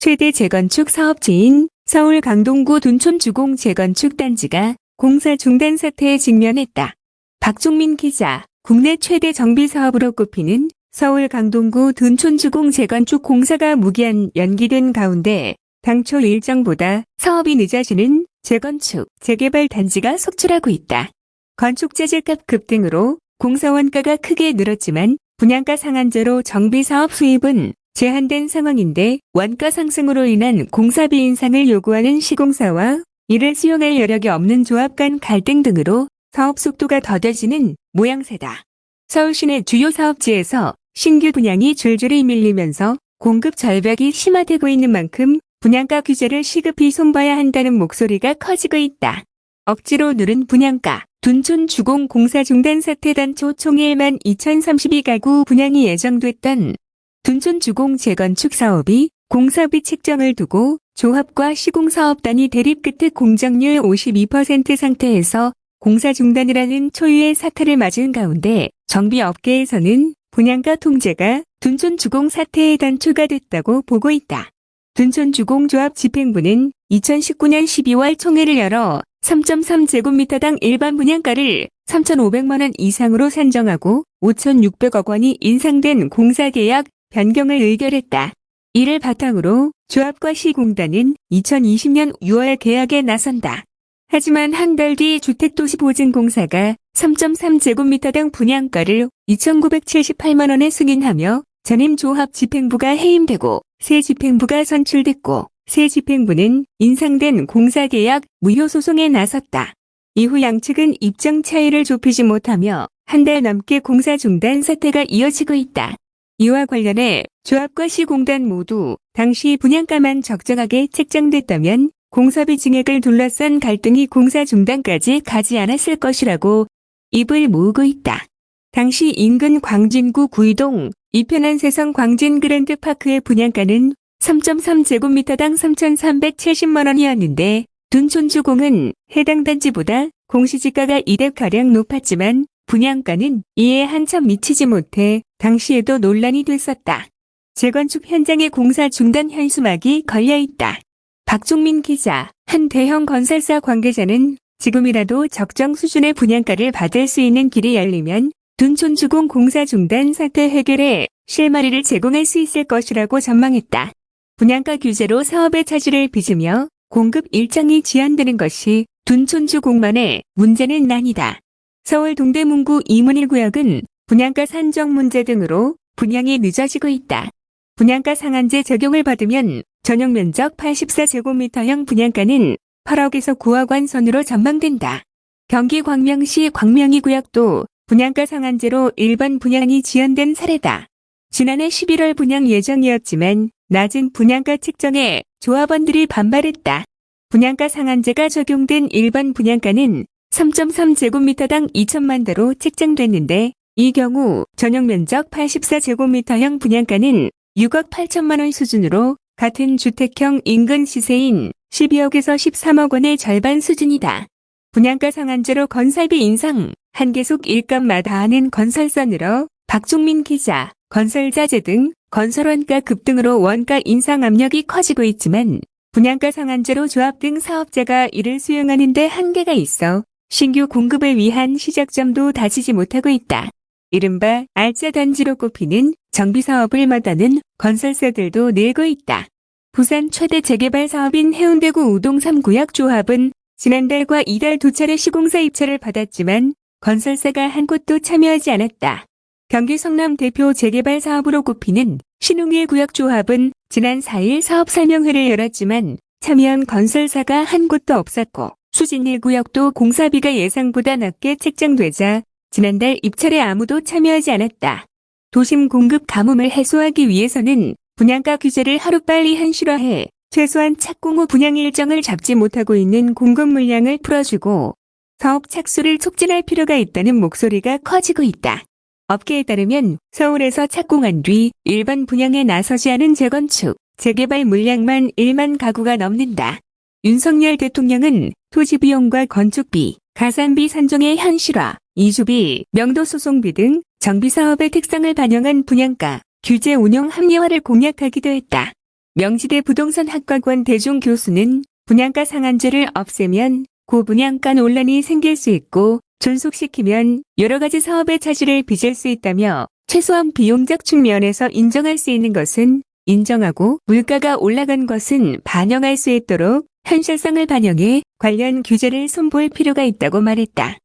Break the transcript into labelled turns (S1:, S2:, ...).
S1: 최대 재건축 사업지인 서울 강동구 둔촌 주공 재건축 단지가 공사 중단 사태에 직면했다. 박종민 기자, 국내 최대 정비 사업으로 꼽히는 서울 강동구 둔촌 주공 재건축 공사가 무기한 연기된 가운데 당초 일정보다 사업이 늦어지는 재건축, 재개발 단지가 속출하고 있다. 건축 재질값 급 등으로 공사 원가가 크게 늘었지만 분양가 상한제로 정비 사업 수입은 제한된 상황인데 원가 상승으로 인한 공사비 인상을 요구하는 시공사와 이를 수용할 여력이 없는 조합 간 갈등 등으로 사업 속도가 더뎌지는 모양새다. 서울 시내 주요 사업지에서 신규 분양이 줄줄이 밀리면서 공급 절벽이 심화되고 있는 만큼 분양가 규제를 시급히 손봐야 한다는 목소리가 커지고 있다. 억지로 누른 분양가, 둔촌 주공 공사 중단 사태 단초 총 1만 2032가구 분양이 예정됐던 둔촌 주공 재건축 사업이 공사비 책정을 두고 조합과 시공사업단이 대립 끝에 공정률 52% 상태에서 공사 중단이라는 초유의 사태를 맞은 가운데 정비업계에서는 분양가 통제가 둔촌 주공 사태의 단초가 됐다고 보고 있다. 둔촌 주공조합 집행부는 2019년 12월 총회를 열어 3.3제곱미터당 일반 분양가를 3,500만원 이상으로 산정하고 5,600억 원이 인상된 공사계약 변경을 의결했다. 이를 바탕으로 조합과 시공단은 2020년 6월 계약에 나선다. 하지만 한 달 뒤 주택도시보증공사가 3.3제곱미터당 분양가를 2,978만원에 승인하며 전임 조합 집행부가 해임되고 새 집행부가 선출됐고 새 집행부는 인상된 공사계약 무효 소송에 나섰다. 이후 양측은 입장 차이를 좁히지 못하며 한 달 넘게 공사 중단 사태가 이어지고 있다. 이와 관련해 조합과 시공단 모두 당시 분양가만 적정하게 책정됐다면 공사비 증액을 둘러싼 갈등이 공사 중단까지 가지 않았을 것이라고 입을 모으고 있다. 당시 인근 광진구 구이동 이편한 세성 광진 그랜드파크의 분양가는 3.3제곱미터당 3,370만원이었는데 둔촌주공은 해당 단지보다 공시지가가 2대가량 높았지만 분양가는 이에 한참 미치지 못해 당시에도 논란이 됐었다. 재건축 현장의 공사 중단 현수막이 걸려있다. 박종민 기자, 한 대형 건설사 관계자는 지금이라도 적정 수준의 분양가를 받을 수 있는 길이 열리면 둔촌주공 공사 중단 사태 해결에 실마리를 제공할 수 있을 것이라고 전망했다. 분양가 규제로 사업의 차질을 빚으며 공급 일정이 지연되는 것이 둔촌주공만의 문제는 아니다. 서울 동대문구 이문일 구역은 분양가 산정 문제 등으로 분양이 늦어지고 있다. 분양가 상한제 적용을 받으면 전용 면적 84제곱미터형 분양가는 8억에서 9억 원 선으로 전망된다. 경기 광명시 광명이 구역도 분양가 상한제로 일반 분양이 지연된 사례다. 지난해 11월 분양 예정이었지만 낮은 분양가 측정에 조합원들이 반발했다. 분양가 상한제가 적용된 일반 분양가는 3.3제곱미터당 2천만 대로 책정됐는데 이 경우 전용 면적 84제곱미터형 분양가는 6억 8천만 원 수준으로 같은 주택형 인근 시세인 12억에서 13억 원의 절반 수준이다. 분양가 상한제로 건설비 인상, 한계속 일감마다 하는 늘어 박종민 기자, 건설자재 등 건설원가 급등으로 원가 인상 압력이 커지고 있지만 분양가 상한제로 조합 등 사업자가 이를 수용하는 데 한계가 있어 신규 공급을 위한 시작점도 다지지 못하고 있다. 이른바 알짜 단지로 꼽히는 정비 사업을 마다는 건설사들도 늘고 있다. 부산 최대 재개발 사업인 해운대구 우동 3구역 조합은 지난달과 이달 두 차례 시공사 입찰을 받았지만 건설사가 한 곳도 참여하지 않았다. 경기 성남 대표 재개발 사업으로 꼽히는 신웅일 구역 조합은 지난 4일 사업 설명회를 열었지만 참여한 건설사가 한 곳도 없었고 수진일 구역도 공사비가 예상보다 낮게 책정되자 지난달 입찰에 아무도 참여하지 않았다. 도심 공급 가뭄을 해소하기 위해서는 분양가 규제를 하루빨리 현실화해 최소한 착공 후 분양 일정을 잡지 못하고 있는 공급 물량을 풀어주고 사업 착수를 촉진할 필요가 있다는 목소리가 커지고 있다. 업계에 따르면 서울에서 착공한 뒤 일반 분양에 나서지 않은 재건축, 재개발 물량만 1만 가구가 넘는다. 윤석열 대통령은 토지 비용과 건축비, 가산비 산정의 현실화, 이주비, 명도 소송비 등 정비 사업의 특성을 반영한 분양가, 규제 운영 합리화를 공약하기도 했다. 명지대 부동산학과관 대중 교수는 분양가 상한제를 없애면 고분양가 논란이 생길 수 있고 존속시키면 여러 가지 사업의 차질을 빚을 수 있다며 최소한 비용적 측면에서 인정할 수 있는 것은 인정하고 물가가 올라간 것은 반영할 수 있도록 현실성을 반영해 관련 규제를 손볼 필요가 있다고 말했다.